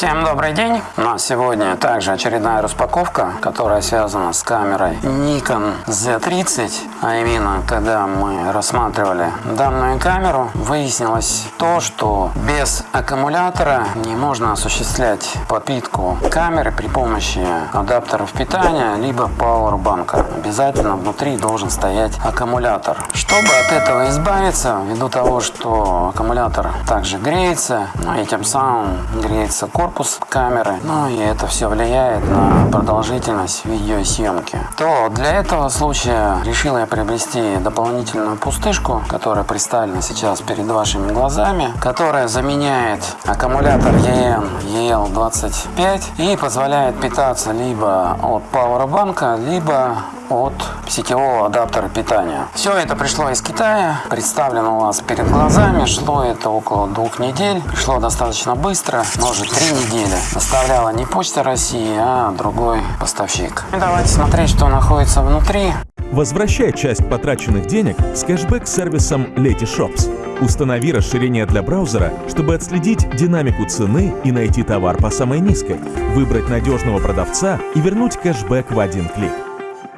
Всем добрый день! У нас сегодня также очередная распаковка, которая связана с камерой Nikon Z30. А именно, когда мы рассматривали данную камеру, выяснилось то, что без аккумулятора не можно осуществлять подпитку камеры при помощи адаптеров питания, либо пауэрбанка. Обязательно внутри должен стоять аккумулятор. Чтобы от этого избавиться, ввиду того, что аккумулятор также греется, ну и тем самым греется корпус камеры, ну и это все влияет на продолжительность видеосъемки, то для этого случая решил я приобрести дополнительную пустышку, которая представлена сейчас перед вашими глазами, которая заменяет аккумулятор EN EL25 и позволяет питаться либо от пауэрбанка, либо от сетевого адаптера питания. Все это пришло из Китая, представлено у вас перед глазами, шло это около двух недель, пришло достаточно быстро, может три недели. Доставляла не Почта России, а другой поставщик. И давайте смотреть, что находится внутри. Возвращай часть потраченных денег с кэшбэк-сервисом Letyshops. Установи расширение для браузера, чтобы отследить динамику цены и найти товар по самой низкой, выбрать надежного продавца и вернуть кэшбэк в один клик.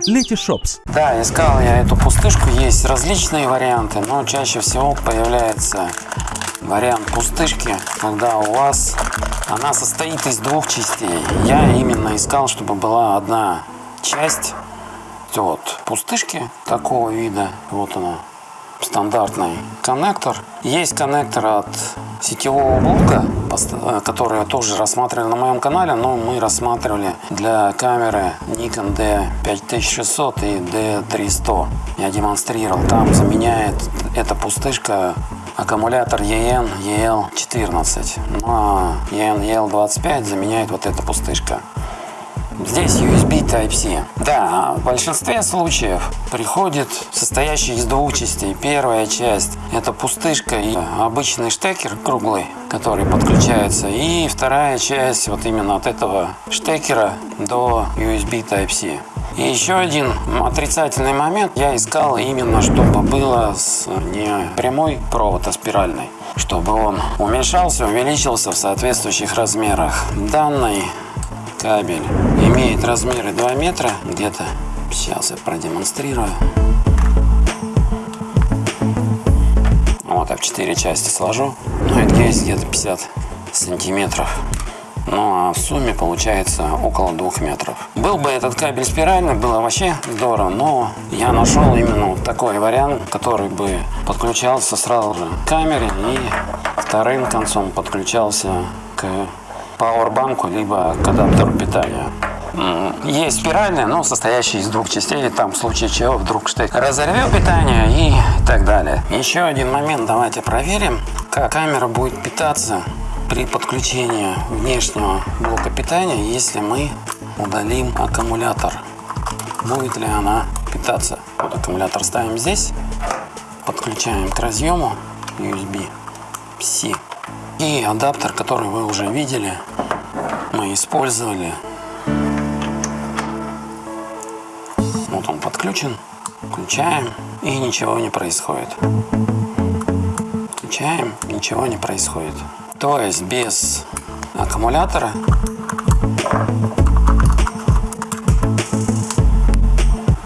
Letyshops. Да, искал я эту пустышку, есть различные варианты, но чаще всего появляется вариант пустышки, когда у вас она состоит из двух частей. Я именно искал, чтобы была одна часть вот пустышки такого вида. Вот она, стандартный коннектор. Есть коннектор от сетевого блока, э, который тоже рассматривали на моем канале, но мы рассматривали для камеры Nikon D5600 и D3100. Я демонстрировал. Там заменяет эта пустышка аккумулятор EN EL14. Ну а EN EL25 заменяет вот эта пустышка. Здесь USB Type-C. Да, в большинстве случаев приходит состоящий из двух частей. Первая часть это пустышка и обычный штекер круглый, который подключается. И вторая часть вот именно от этого штекера до USB Type-C. И еще один отрицательный момент. Я искал именно, чтобы было с не прямой провод, а спиральный. Чтобы он уменьшался, увеличился в соответствующих размерах. Данный кабель имеет размеры 2 метра где-то. Сейчас я продемонстрирую. Вот так в 4 части сложу. Ну и здесь где-то 50 сантиметров. Ну а в сумме получается около двух метров. Был бы этот кабель спиральный, было вообще здорово, но я нашел именно такой вариант, который бы подключался сразу же к камере и вторым концом подключался к пауэрбанку, либо к адаптеру питания. Есть спиральная, но состоящая из двух частей, там в случае чего вдруг штык разорвет питание и так далее. Еще один момент, давайте проверим, как камера будет питаться при подключении внешнего блока питания, если мы удалим аккумулятор. Будет ли она питаться? Вот аккумулятор ставим здесь, подключаем к разъему USB-C. И адаптер, который вы уже видели, мы использовали. Вот он подключен. Включаем и ничего не происходит. Включаем, ничего не происходит. То есть без аккумулятора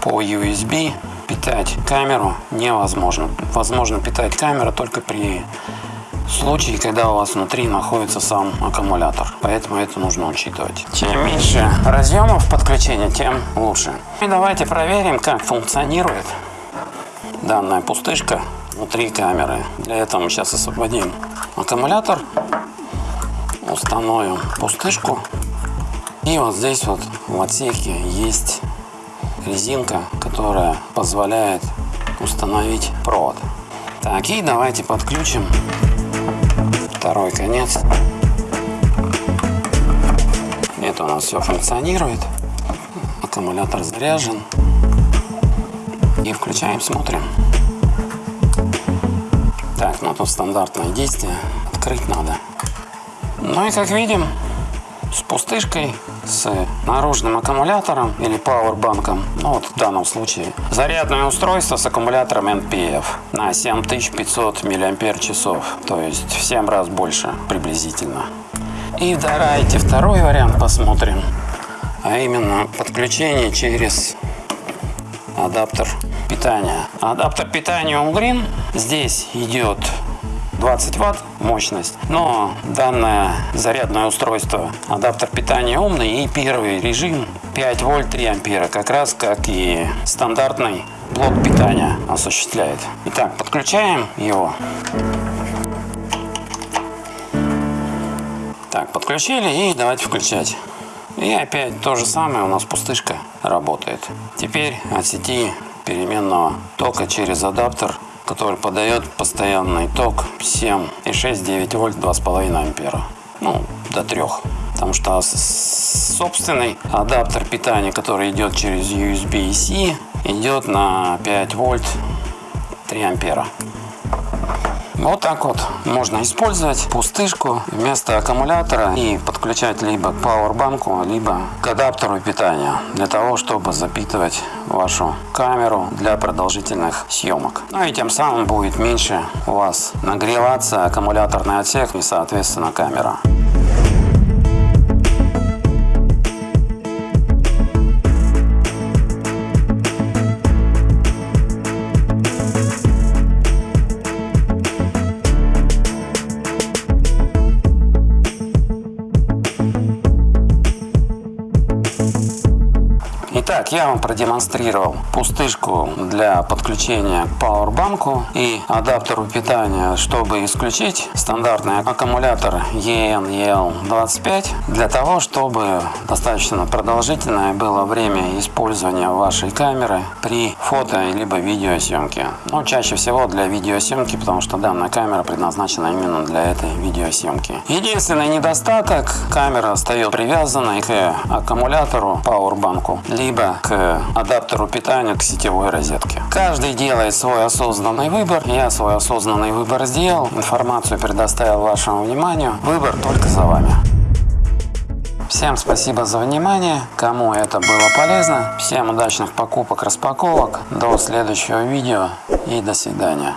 по USB питать камеру невозможно. Возможно питать камеру только при случае, когда у вас внутри находится сам аккумулятор. Поэтому это нужно учитывать. Чем меньше разъемов подключения, тем лучше. И давайте проверим, как функционирует данная пустышка внутри камеры. Для этого мы сейчас освободим аккумулятор, установим пустышку. И вот здесь вот в отсеке есть резинка, которая позволяет установить провод. Так, и давайте подключим второй конец. Это у нас все функционирует. Аккумулятор заряжен. И включаем, смотрим. Так, ну тут стандартное действие. Открыть надо. Ну и как видим, с пустышкой, с наружным аккумулятором или пауэрбанком. Ну вот в данном случае зарядное устройство с аккумулятором NPF на 7500 мАч, то есть в 7 раз больше приблизительно. И давайте второй вариант посмотрим, а именно подключение через адаптер питания. Адаптер питания Allgreen здесь идет 20 ватт мощность, но данное зарядное устройство адаптер питания умный и первый режим 5 вольт 3 ампера, как раз как и стандартный блок питания осуществляет. Итак, подключаем его. Так, подключили и давайте включать. И опять то же самое у нас пустышка работает. Теперь от сети переменного тока через адаптер, который подает постоянный ток 7,6-9 вольт 2,5 ампера. Ну, до 3. Потому что собственный адаптер питания, который идет через USB-C, идет на 5 вольт 3 ампера. Вот так вот можно использовать пустышку вместо аккумулятора и подключать либо к пауэрбанку, либо к адаптеру питания для того, чтобы запитывать вашу камеру для продолжительных съемок. Ну и тем самым будет меньше у вас нагреваться аккумуляторный отсек и соответственно камера. Итак, я вам продемонстрировал пустышку для подключения к пауэрбанку и адаптеру питания, чтобы исключить стандартный аккумулятор EN EL25 для того, чтобы достаточно продолжительное было время использования вашей камеры при фото либо видеосъемке. Но чаще всего для видеосъемки, потому что данная камера предназначена именно для этой видеосъемки. Единственный недостаток, камера остается привязанной к аккумулятору, пауэрбанку, либо к адаптеру питания к сетевой розетке. Каждый делает свой осознанный выбор. Я свой осознанный выбор сделал. Информацию предоставил вашему вниманию. Выбор только за вами. Всем спасибо за внимание. Кому это было полезно. Всем удачных покупок, распаковок. До следующего видео и до свидания.